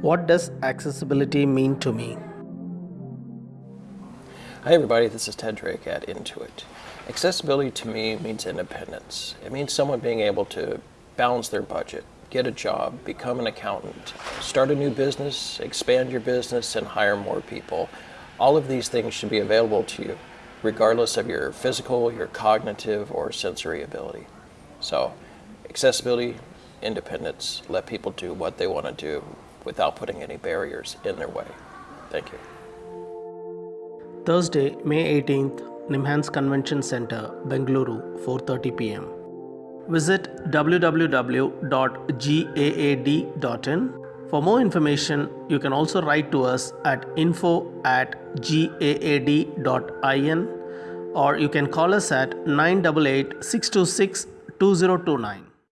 What does accessibility mean to me? Hi everybody, this is Ted Drake at Intuit. Accessibility to me means independence. It means someone being able to balance their budget, get a job, become an accountant, start a new business, expand your business, and hire more people. All of these things should be available to you, regardless of your physical, your cognitive, or sensory ability. So, accessibility, independence, let people do what they want to do without putting any barriers in their way. Thank you. Thursday, May 18th, Nimhans Convention Center, Bengaluru, 4:30 p.m. Visit www.gaad.in. For more information, you can also write to us at info at gaad.in or you can call us at 988 626 2029.